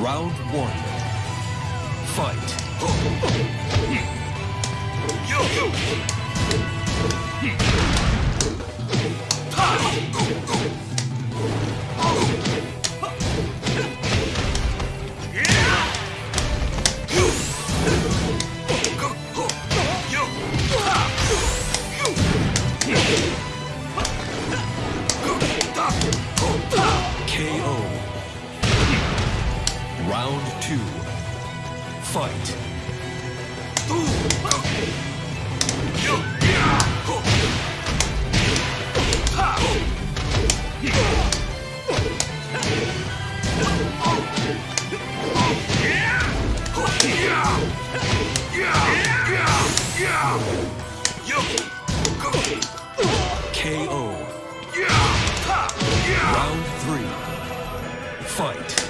Round one. Fight. Round two. Fight. KO. Round three. Fight.